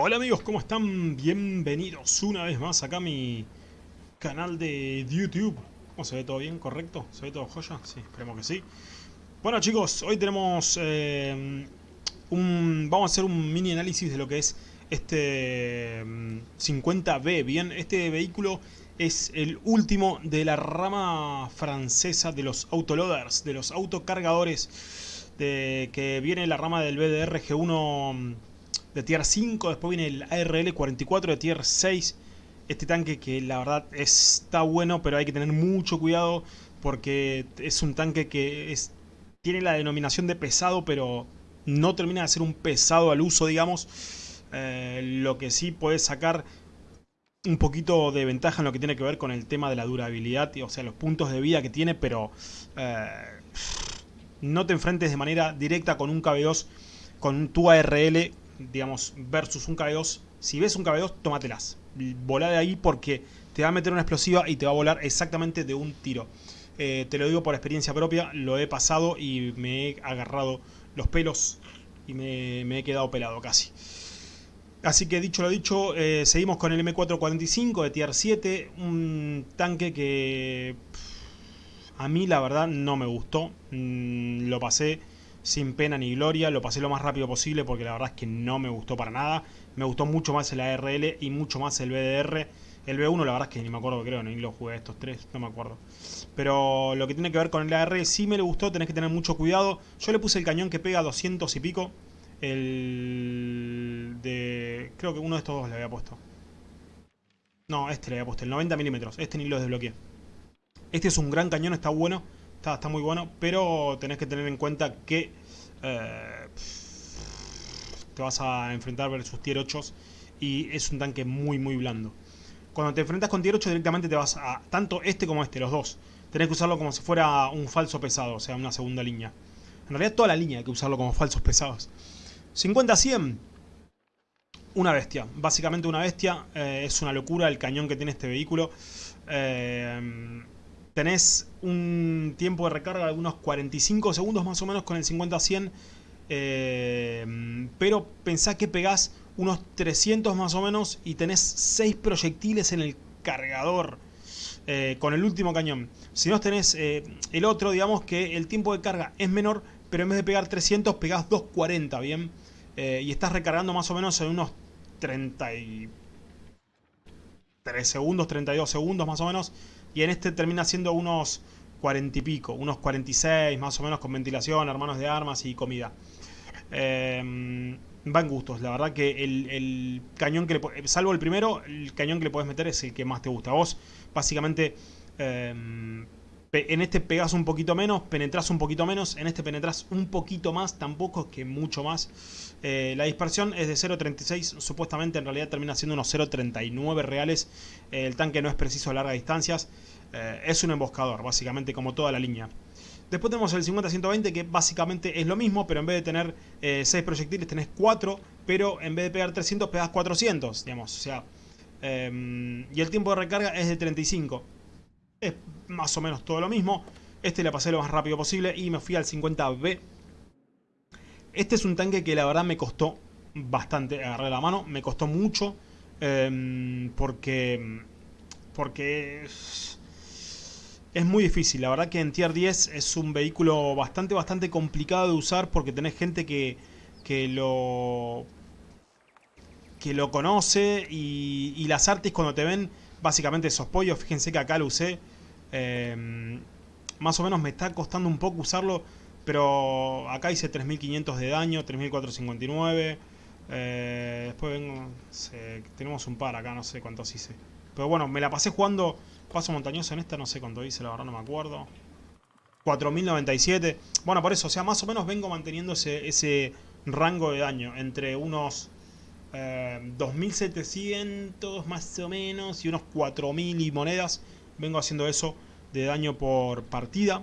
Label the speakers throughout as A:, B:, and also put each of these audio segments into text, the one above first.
A: Hola amigos, ¿cómo están? Bienvenidos una vez más acá a mi canal de YouTube. ¿Cómo se ve todo bien? ¿Correcto? ¿Se ve todo joya? Sí, esperemos que sí. Bueno chicos, hoy tenemos eh, un... Vamos a hacer un mini análisis de lo que es este 50B. Bien, este vehículo es el último de la rama francesa de los autoloaders, de los autocargadores, de que viene la rama del BDR G1 de tier 5, después viene el ARL 44 de tier 6. Este tanque que la verdad está bueno, pero hay que tener mucho cuidado porque es un tanque que es, tiene la denominación de pesado, pero no termina de ser un pesado al uso, digamos. Eh, lo que sí puede sacar un poquito de ventaja en lo que tiene que ver con el tema de la durabilidad, o sea, los puntos de vida que tiene, pero eh, no te enfrentes de manera directa con un KB2, con tu ARL digamos, versus un KB2, si ves un KB2, tómatelas. Volá de ahí porque te va a meter una explosiva y te va a volar exactamente de un tiro. Eh, te lo digo por experiencia propia, lo he pasado y me he agarrado los pelos y me, he quedado pelado casi. Así que dicho lo dicho, eh, seguimos con el M445 de Tier 7, un tanque que a mí la verdad no me gustó, mm, lo pasé sin pena ni gloria, lo pasé lo más rápido posible porque la verdad es que no me gustó para nada. Me gustó mucho más el ARL y mucho más el BDR. El B1 la verdad es que ni me acuerdo, creo, ni lo jugué estos tres, no me acuerdo. Pero lo que tiene que ver con el AR sí me le gustó, tenés que tener mucho cuidado. Yo le puse el cañón que pega 200 y pico. El de... creo que uno de estos dos le había puesto. No, este le había puesto, el 90 milímetros. Este ni lo desbloqueé. Este es un gran cañón, está bueno. Está, muy bueno, pero tenés que tener en cuenta que eh, te vas a enfrentar versus tier 8 y es un tanque muy muy blando. Cuando te enfrentas con tier 8 directamente te vas a, tanto este como este, los dos, tenés que usarlo como si fuera un falso pesado, o sea, una segunda línea. En realidad toda la línea hay que usarlo como falsos pesados. 50-100, una bestia, básicamente una bestia, eh, es una locura el cañón que tiene este vehículo. Eh, tenés un tiempo de recarga de unos 45 segundos más o menos con el 50-100. Eh, pero pensá que pegás unos 300 más o menos y tenés 6 proyectiles en el cargador eh, con el último cañón. Si no tenés eh, el otro, digamos que el tiempo de carga es menor, pero en vez de pegar 300 pegás 240, ¿bien? y estás recargando más o menos en unos 33 segundos, 32 segundos más o menos. Y en este termina siendo unos 40 y pico, unos 46 más o menos con ventilación, hermanos de armas y comida. Eh, van gustos, la verdad que el, cañón que le salvo el primero, el cañón que le puedes meter es el que más te gusta. Vos básicamente em, en este pegas un poquito menos, penetras un poquito menos, en este penetras un poquito más, tampoco que mucho más. Eh, la dispersión es de 0.36, supuestamente en realidad termina siendo unos 0.39 reales. Eh, el tanque no es preciso a largas distancias, eh, es un emboscador, básicamente como toda la línea. Después tenemos el 50-120 que básicamente es lo mismo, pero en vez de tener 6 proyectiles tenés 4, pero en vez de pegar 300 pegas 400, digamos, o sea... Em, y el tiempo de recarga es de 35 es más o menos todo lo mismo. Este le pasé lo más rápido posible y me fui al 50B. Este es un tanque que la verdad me costó bastante agarrar la mano. Me costó mucho em, porque, porque es, es, muy difícil. La verdad que en Tier 10 es un vehículo bastante, bastante complicado de usar porque tenés gente que, que lo que lo conoce y, y las artes cuando te ven básicamente esos pollos. Fíjense que acá lo usé. Em, más o menos me está costando un poco usarlo. Pero acá hice 3500 de daño, 3459. Eh, después vengo... tenemos un par acá, no sé cuántos hice. Pero bueno, me la pasé jugando paso montañoso en esta, no sé cuánto hice, la verdad no me acuerdo. 4097. Bueno, por eso, o sea, más o menos vengo manteniendo ese rango de daño. Entre unos 2700 eh, más o menos y unos 4000 y monedas. Vengo haciendo eso de daño por partida.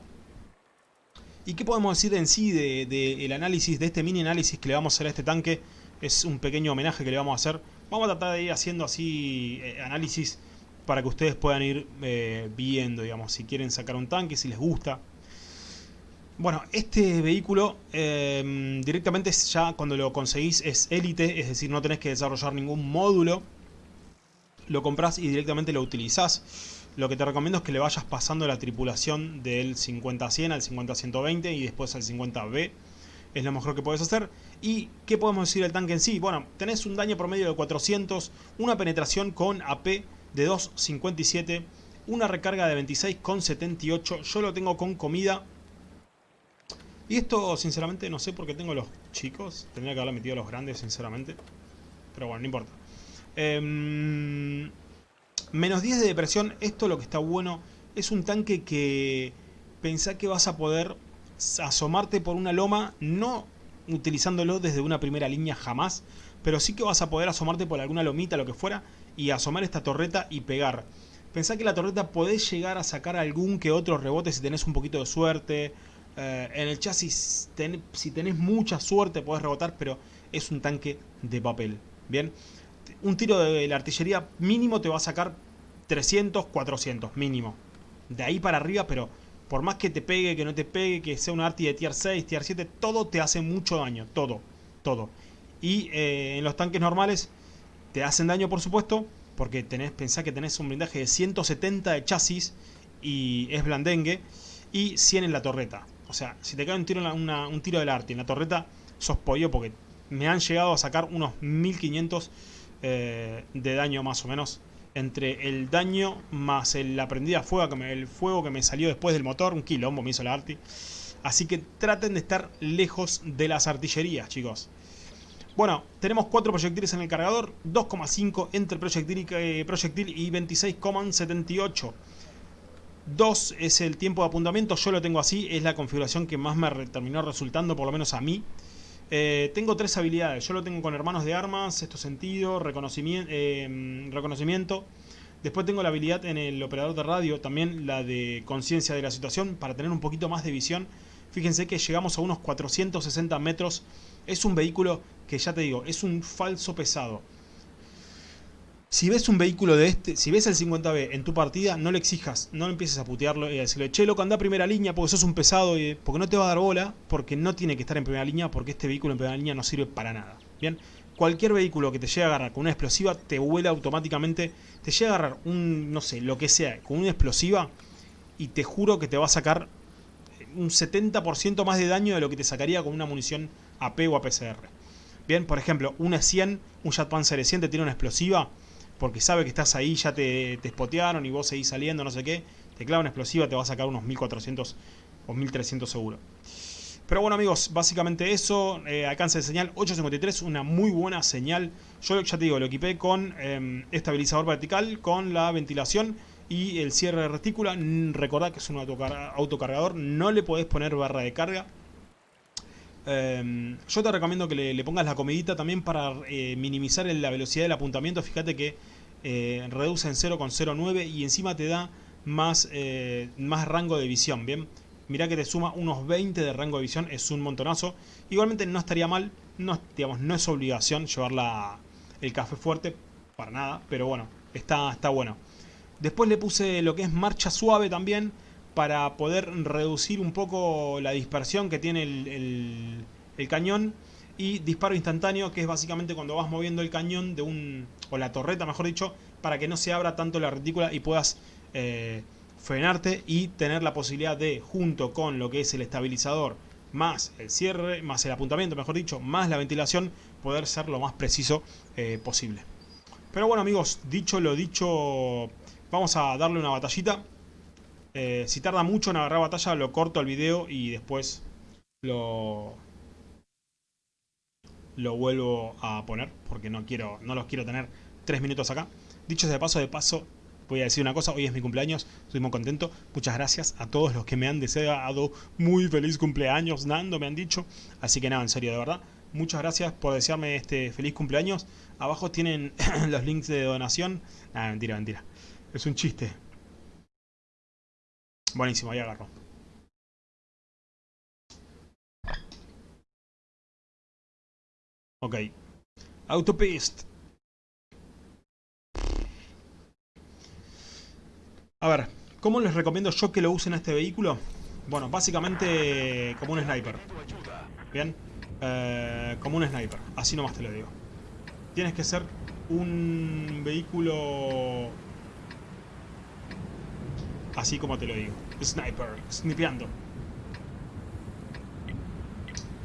A: ¿Y qué podemos decir en sí del de, análisis, de este mini análisis que le vamos a hacer a este tanque? Es un pequeño homenaje que le vamos a hacer. Vamos a tratar de ir haciendo así eh, análisis para que ustedes puedan ir eh, viendo, digamos, si quieren sacar un tanque, si les gusta. Bueno, este vehículo em, directamente ya cuando lo conseguís es élite, es decir, no tenés que desarrollar ningún módulo. Lo compras y directamente lo utilizás. Lo que te recomiendo es que le vayas pasando la tripulación del 50-100 al 50-120 y después al 50B. Es lo mejor que puedes hacer. ¿Y qué podemos decir del tanque en sí? Bueno, tenés un daño promedio de 400, una penetración con AP de 2.57, una recarga de 26.78. Yo lo tengo con comida y esto, sinceramente, no sé por qué tengo los chicos. Tendría que haberle metido los grandes, sinceramente. Pero bueno, no importa. Em, menos 10 de depresión. Esto lo que está bueno es un tanque que pensá que vas a poder asomarte por una loma. No utilizándolo desde una primera línea jamás. Pero sí que vas a poder asomarte por alguna lomita, lo que fuera. Y asomar esta torreta y pegar. Pensá que la torreta podés llegar a sacar algún que otro rebote si tenés un poquito de suerte eh, en el chasis, si tenés mucha suerte, podés rebotar, pero es un tanque de papel. Bien, un tiro de la artillería mínimo te va a sacar 300, 400, mínimo. De ahí para arriba, pero por más que te pegue, que no te pegue, que sea un arti de tier 6, tier 7, todo te hace mucho daño. Todo, todo. Y eh, en los tanques normales te hacen daño, por supuesto, porque tenés, pensá que tenés un blindaje de 170 de chasis y es blandengue y 100 en la torreta. O sea, si te cae un tiro, en un tiro del arte en la torreta, sos pollo porque me han llegado a sacar unos 1500 eh, de daño más o menos. Entre el daño más la prendida fuego que me, el fuego que me salió después del motor, un quilombo me hizo la arti. Así que traten de estar lejos de las artillerías, chicos. Bueno, tenemos 4 proyectiles en el cargador, 2,5 entre proyectil y, eh, proyectil y 26,78. 2 es el tiempo de apuntamiento, yo lo tengo así, es la configuración que más me terminó resultando, por lo menos a mí. Eh, tengo tres habilidades, yo lo tengo con hermanos de armas, esto sentido, reconocimiento, eh, reconocimiento. Después tengo la habilidad en el operador de radio, también la de conciencia de la situación, para tener un poquito más de visión. Fíjense que llegamos a unos 460 metros. Es un vehículo que ya te digo, es un falso pesado. Si ves un vehículo de este, si ves el 50B en tu partida, no le exijas, no empieces a putearlo y a decirle, che, loco, anda a primera línea porque sos un pesado, y, porque no te va a dar bola, porque no tiene que estar en primera línea, porque este vehículo en primera línea no sirve para nada. Bien, cualquier vehículo que te llegue a agarrar con una explosiva, te vuela automáticamente, te llega a agarrar un, no sé, lo que sea, con una explosiva, y te juro que te va a sacar un 70% más de daño de lo que te sacaría con una munición AP o APCR. Bien, por ejemplo, una 100, un Jet Panzer 100 te tiene una explosiva, porque sabe que estás ahí, ya te, te spotearon y vos seguís saliendo, no sé qué, te clava una explosiva, te va a sacar unos 1400 o 1300 seguro. Pero bueno amigos, básicamente eso, eh, alcance de señal 853, una muy buena señal. Yo ya te digo, lo equipé con em, estabilizador vertical, con la ventilación y el cierre de retícula. Recordad que es un autocargador, no le podés poner barra de carga. Em, yo te recomiendo que le, pongas la comidita también para eh, minimizar la velocidad del apuntamiento. Fíjate que eh, reduce en 0,09 y encima te da más, eh, más rango de visión, ¿bien? Mirá que te suma unos 20 de rango de visión, es un montonazo. Igualmente no estaría mal, no, digamos, no es obligación llevar el café fuerte, para nada, pero bueno, está, está bueno. Después le puse lo que es marcha suave también, para poder reducir un poco la dispersión que tiene el, cañón y disparo instantáneo que es básicamente cuando vas moviendo el cañón de un o la torreta mejor dicho para que no se abra tanto la retícula y puedas eh, frenarte y tener la posibilidad de junto con lo que es el estabilizador más el cierre, más el apuntamiento mejor dicho, más la ventilación poder ser lo más preciso eh, posible. Pero bueno amigos, dicho lo dicho vamos a darle una batallita eh, si tarda mucho en agarrar batalla, lo corto el video y después lo, lo vuelvo a poner. Porque no, quiero, no los quiero tener tres minutos acá. Dicho de paso, de paso, voy a decir una cosa. Hoy es mi cumpleaños, estoy muy contento. Muchas gracias a todos los que me han deseado muy feliz cumpleaños, Nando, me han dicho. Así que nada, en serio, de verdad. Muchas gracias por desearme este feliz cumpleaños. Abajo tienen los links de donación. Nada, mentira, mentira. Es un chiste. Buenísimo, ahí agarro. Ok. Autopist. A ver, ¿cómo les recomiendo yo que lo usen este vehículo? Bueno, básicamente como un sniper. Bien. Eh, como un sniper. Así nomás te lo digo. Tienes que ser un vehículo... Así como te lo digo. Sniper. Snipeando.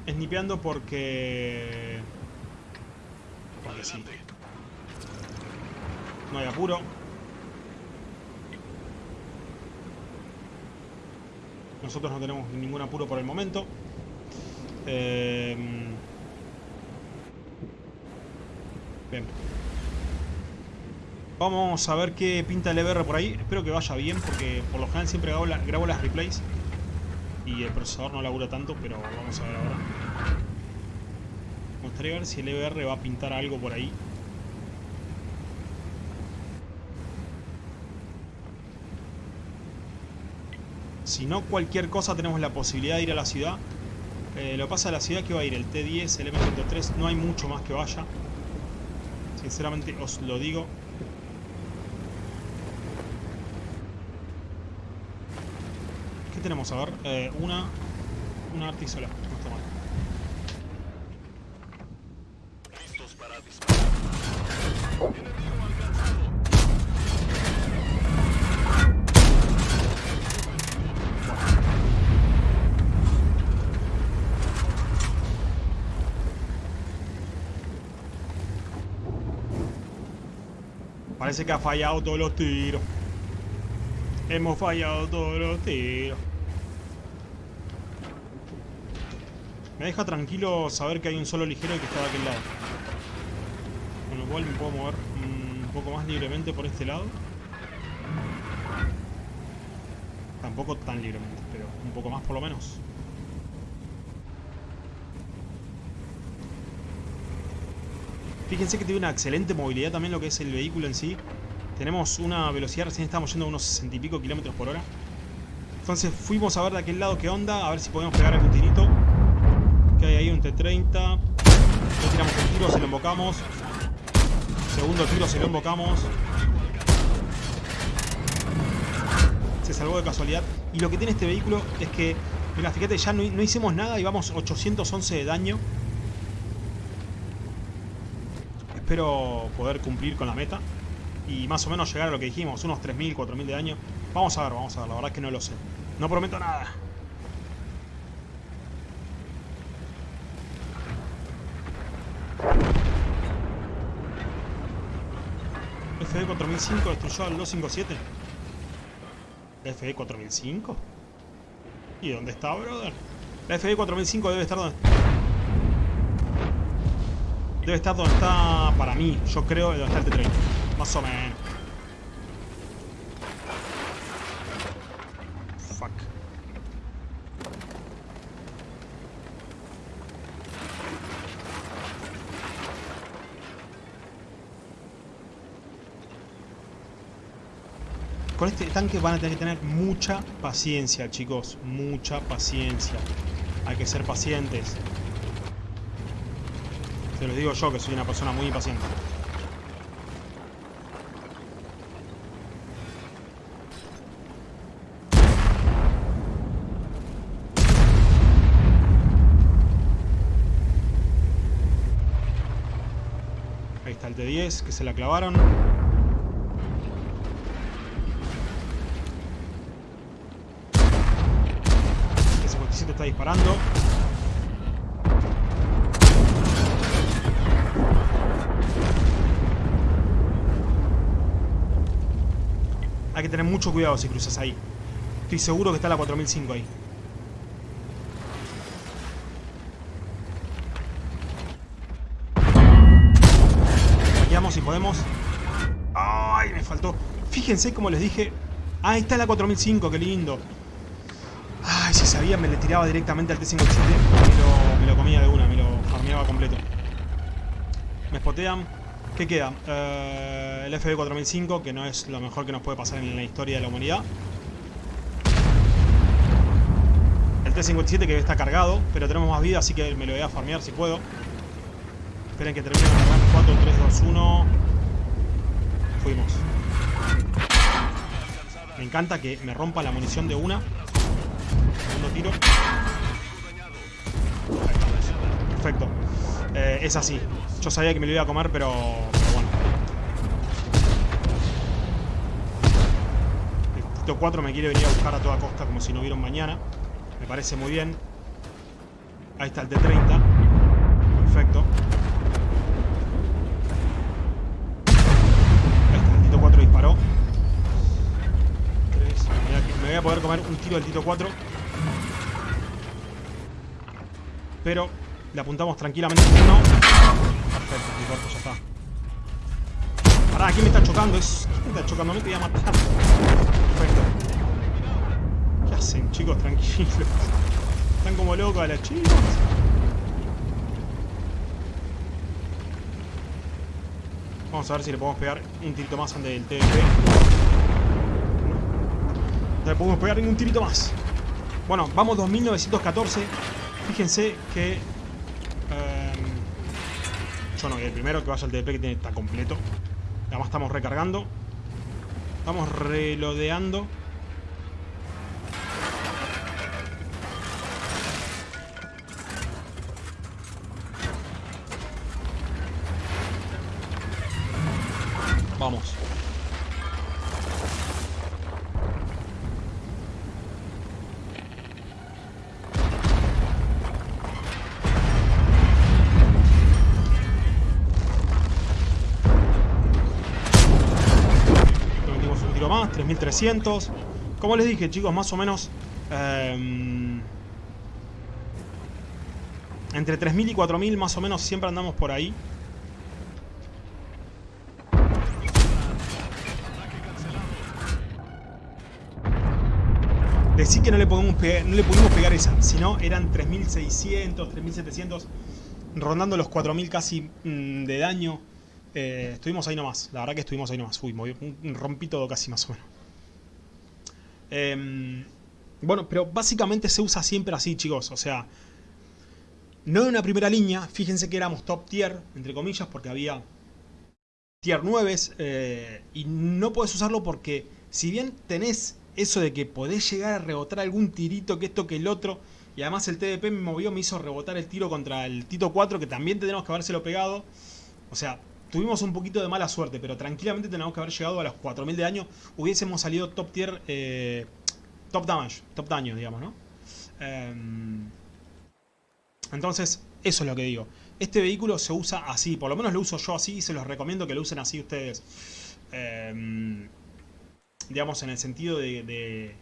A: Snipeando porque... Porque sí. No hay apuro. Nosotros no tenemos ningún apuro por el momento. Eh... Bien. Vamos a ver qué pinta el EBR por ahí. Espero que vaya bien porque por lo general siempre grabo, las replays. Y el procesador no labura tanto, pero vamos a ver ahora. Me gustaría ver si el EBR va a pintar algo por ahí. Si no, cualquier cosa tenemos la posibilidad de ir a la ciudad. Eh, lo pasa a la ciudad que va a ir el T10, el M103, no hay mucho más que vaya. Sinceramente os lo digo. ¿Qué tenemos? A ver, eh, una... Una artisola. No está mal. Listos para disparar. Parece que ha fallado todos los tiros. Hemos fallado todos los tiros. Me deja tranquilo saber que hay un solo ligero y que está de aquel lado. Con lo cual me puedo mover un poco más libremente por este lado. Tampoco tan libremente, pero un poco más por lo menos. Fíjense que tiene una excelente movilidad también lo que es el vehículo en sí. Tenemos una velocidad, recién estamos yendo a unos 60 y pico kilómetros por hora. Entonces fuimos a ver de aquel lado qué onda, a ver si podemos pegar algún tirito. Ahí un T-30. Le tiramos el tiro, se lo invocamos. Segundo tiro, se lo invocamos. Se salvó de casualidad. Y lo que tiene este vehículo es que, mira, fíjate, ya no, no hicimos nada y vamos 811 de daño. espero poder cumplir con la meta y más o menos llegar a lo que dijimos, unos 3.000, 4.000 de daño. Vamos a ver, vamos a ver, la verdad es que no lo sé. No prometo nada. 4005 destruyó al 257. FD 4005. ¿Y dónde está, brother? La FD 4005 debe estar donde Debe estar donde está, para mí, yo creo, donde está el T-30. Más o menos. Con este tanque van a tener que tener mucha paciencia, chicos. Mucha paciencia. Hay que ser pacientes. Te lo digo yo, que soy una persona muy impaciente. Ahí está el T10, que se la clavaron. El 57 está Hay que tener mucho cuidado si cruzas ahí. Estoy seguro que está la 4005 ahí. Vayamos si podemos. ¡Ay! Me faltó. Fíjense como les dije. Ah, ahí está la 4005, qué lindo. Ay, si sabía me le tiraba directamente al T-57. Me, me lo, comía de una, me lo farmeaba completo. Me spotean. ¿Qué queda? Eh, el FB4005, que no es lo mejor que nos puede pasar en la historia de la humanidad. El T-57 que está cargado, pero tenemos más vida, así que me lo voy a farmear si puedo. Esperen que termine de cargar. 4, 3, 2, 1. Fuimos. Me encanta que me rompa la munición de una. Segundo tiro. Perfecto. Eh, es así. Yo sabía que me lo iba a comer, pero, pero bueno. El Tito 4 me quiere venir a buscar a toda costa como si no hubiera un mañana. Me parece muy bien. Ahí está el T-30. Perfecto. Ahí está, el Tito 4 disparó. Me voy a poder comer un tiro del Tito 4. Pero le apuntamos tranquilamente uno. Perfecto, mi cuerpo ya está. Pará, ¿quién me está chocando? Es... ¿Quién me está chocando? Me te voy a matar. Perfecto. ¿Qué hacen, chicos? Tranquilos. Están como locos a las chicas. Vamos a ver si le podemos pegar un tirito más antes del TDP. No le podemos pegar ningún tirito más. Bueno, vamos 2914. Fíjense que... Eh, yo no voy el primero que vaya al TDP que tiene, está completo. Además estamos recargando. Estamos relodeando. 3300. Como les dije, chicos, más o menos... eh, entre 3000 y 4000 más o menos siempre andamos por ahí. Decí que no le, podemos pegar, no le pudimos pegar esa, si no eran 3600, 3700, rondando los 4000 casi mm, de daño. Eh, estuvimos ahí nomás, la verdad que estuvimos ahí nomás. Uy, moví- un- rompí todo casi más o menos. Em, bueno, pero básicamente se usa siempre así, chicos. O sea, no en una primera línea. Fíjense que éramos top tier, entre comillas, porque había tier 9 eh, y no podés usarlo porque si bien tenés eso de que podés llegar a rebotar algún tirito que esto que el otro y además el TDP me movió, me hizo rebotar el tiro contra el Tito 4 que también tenemos que habérselo pegado o sea, tuvimos un poquito de mala suerte pero tranquilamente tenemos que haber llegado a los 4000 de daño hubiésemos salido top tier eh, top damage, top daño digamos, ¿no? Em, entonces, eso es lo que digo. Este vehículo se usa así, por lo menos lo uso yo así y se los recomiendo que lo usen así ustedes. Em, digamos, en el sentido de, de,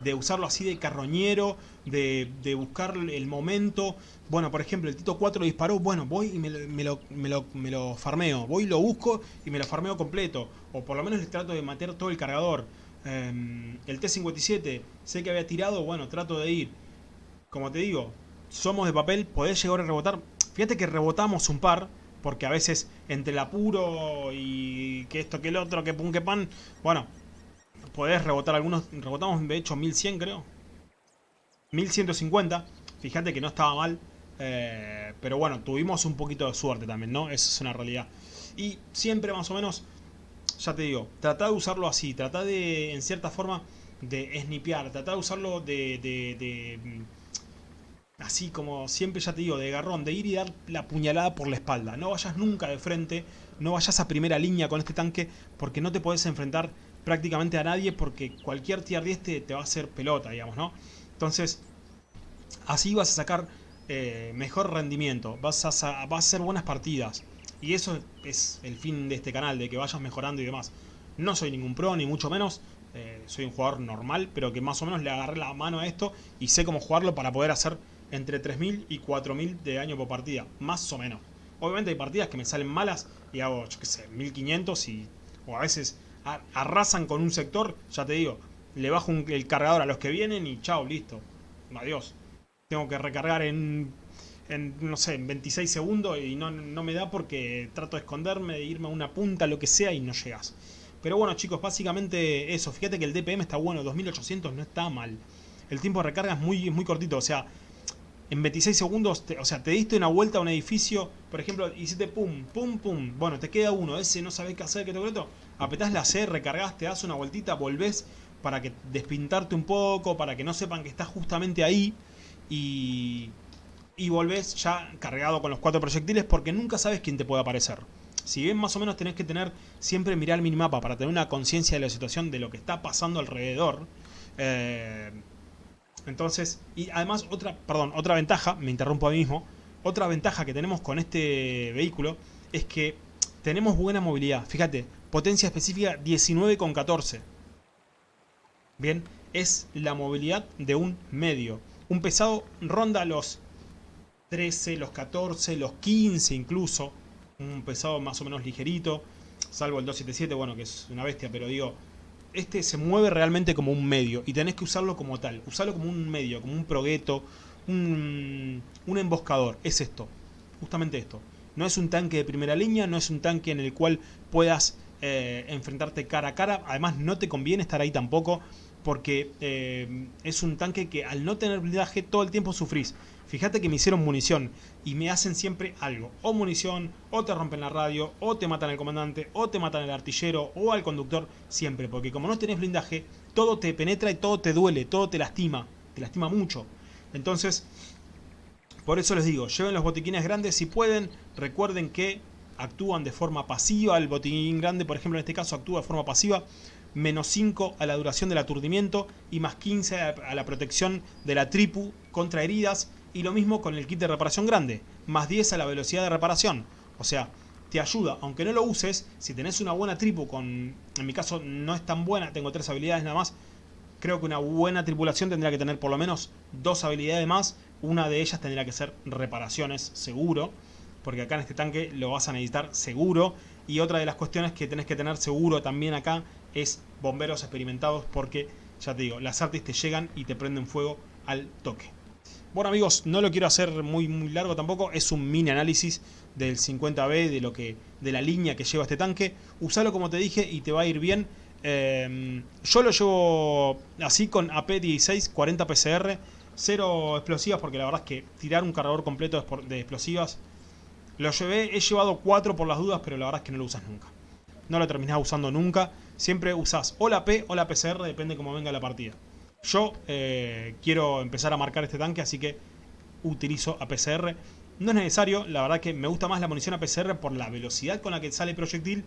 A: de usarlo así de carroñero, de, de buscar el momento. Bueno, por ejemplo, el Tito 4 disparó, bueno, voy y me lo, me, lo, me, lo, me lo farmeo. Voy y lo busco y me lo farmeo completo. O por lo menos les trato de matar todo el cargador. Em, el T-57, sé que había tirado, bueno, trato de ir. Como te digo, somos de papel, podés llegar a rebotar. Fíjate que rebotamos un par, porque a veces entre el apuro y que esto, que el otro, que pum, que pan, bueno, podés rebotar algunos. Rebotamos de hecho 1100, creo. 1150. Fíjate que no estaba mal. eh, pero bueno, tuvimos un poquito de suerte también, ¿no? Eso es una realidad. Y siempre más o menos, ya te digo, trata de usarlo así. Trata de, en cierta forma, de snipear. Trata de usarlo de, de, de así como siempre ya te digo, de garrón, de ir y dar la puñalada por la espalda. No vayas nunca de frente, no vayas a primera línea con este tanque, porque no te podés enfrentar prácticamente a nadie, porque cualquier tier 10 te, te va a hacer pelota, digamos, ¿no? Entonces, así vas a sacar eh, mejor rendimiento, vas a, vas a hacer buenas partidas. Y eso es el fin de este canal, de que vayas mejorando y demás. No soy ningún pro, ni mucho menos. eh, soy un jugador normal, pero que más o menos le agarré la mano a esto y sé cómo jugarlo para poder hacer entre 3.000 y 4.000 de daño por partida. Más o menos. Obviamente hay partidas que me salen malas y hago, yo qué sé, 1.500 y... O a veces arrasan con un sector, ya te digo, le bajo el cargador a los que vienen y chao, listo. Adiós. Tengo que recargar en, en, no sé, en 26 segundos y no, me da porque trato de esconderme, de irme a una punta, lo que sea y no llegas. Pero bueno chicos, básicamente eso. Fíjate que el DPM está bueno, 2800 no está mal. El tiempo de recarga es muy, muy cortito, o sea, en 26 segundos, o sea, te diste una vuelta a un edificio, por ejemplo, hiciste pum, pum, pum, bueno, te queda uno, ese no sabés qué hacer, qué te esto, apretás la C, recargás, te das una vueltita, volvés, para que despintarte un poco, para que no sepan que estás justamente ahí y, y volvés ya cargado con los cuatro proyectiles porque nunca sabes quién te puede aparecer. Si bien más o menos tenés que tener siempre mirar el minimapa para tener una conciencia de la situación de lo que está pasando alrededor. Eh, entonces, y además otra, perdón, otra ventaja, me interrumpo a mí mismo, otra ventaja que tenemos con este vehículo es que tenemos buena movilidad. Fíjate, potencia específica 19,14. Bien, es la movilidad de un medio. Un pesado ronda los 13, los 14, los 15 incluso. Un pesado más o menos ligerito. Salvo el 277, bueno, que es una bestia, pero digo, este se mueve realmente como un medio y tenés que usarlo como tal. Usarlo como un medio, como un progueto, un, un emboscador. Es esto, justamente esto. No es un tanque de primera línea, no es un tanque en el cual puedas eh, enfrentarte cara a cara. Además no te conviene estar ahí tampoco porque eh, es un tanque que al no tener blindaje todo el tiempo sufrís. Fíjate que me hicieron munición y me hacen siempre algo. O munición, o te rompen la radio, o te matan al comandante, o te matan al artillero, o al conductor, siempre. Porque como no tenés blindaje, todo te penetra y todo te duele, todo te lastima. Te lastima mucho. Entonces, por eso les digo, lleven los botiquines grandes si pueden. Recuerden que actúan de forma pasiva. El botiquín grande, por ejemplo, en este caso actúa de forma pasiva menos 5 a la duración del aturdimiento y más 15 a la protección de la tripu contra heridas y lo mismo con el kit de reparación grande, más 10 a la velocidad de reparación. O sea, te ayuda, aunque no lo uses, si tenés una buena tripu con... En mi caso no es tan buena, tengo tres habilidades nada más. Creo que una buena tripulación tendría que tener por lo menos dos habilidades más. Una de ellas tendría que ser reparaciones, seguro. Porque acá en este tanque lo vas a necesitar seguro. Y otra de las cuestiones que tenés que tener seguro también acá es bomberos experimentados. Porque, ya te digo, las artes te llegan y te prenden fuego al toque. Bueno amigos, no lo quiero hacer muy muy largo tampoco, es un mini análisis del 50B, de lo que de la línea que lleva este tanque. Usalo como te dije y te va a ir bien. Em, yo lo llevo así con AP16, 40 PCR, cero explosivas porque la verdad es que tirar un cargador completo de explosivas lo llevé, he llevado 4 por las dudas, pero la verdad es que no lo usas nunca. No lo terminás usando nunca, siempre usás o la P o la PCR, depende cómo venga la partida. Yo eh, quiero empezar a marcar este tanque, así que utilizo APCR. No es necesario, la verdad que me gusta más la munición APCR por la velocidad con la que sale el proyectil,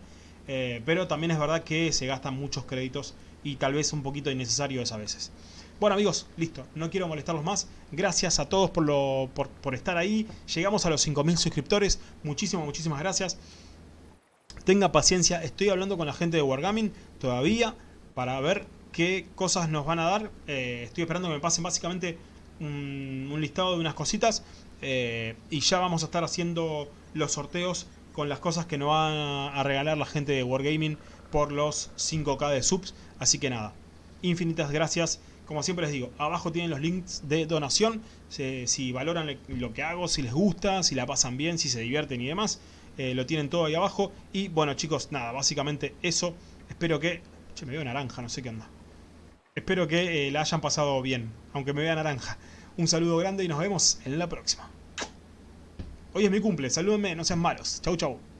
A: eh, pero también es verdad que se gastan muchos créditos y tal vez un poquito innecesario es a veces. Bueno amigos, listo, no quiero molestarlos más. Gracias a todos por, lo, por, por estar ahí. Llegamos a los 5.000 suscriptores. Muchísimas, muchísimas gracias. Tenga paciencia, estoy hablando con la gente de Wargaming todavía para ver qué cosas nos van a dar. Eh, estoy esperando que me pasen básicamente un, listado de unas cositas. Eh, y ya vamos a estar haciendo los sorteos con las cosas que nos van a regalar la gente de Wargaming por los 5k de subs. Así que nada, infinitas gracias. Como siempre les digo, abajo tienen los links de donación. Si, valoran lo que hago, si les gusta, si la pasan bien, si se divierten y demás. Eh, lo tienen todo ahí abajo. Y bueno chicos, nada, básicamente eso. Espero que... Che, me veo naranja, no sé qué anda. Espero que eh, la hayan pasado bien, aunque me vea naranja. Un saludo grande y nos vemos en la próxima. Hoy es mi cumple, salúdenme, no sean malos. Chau, chau.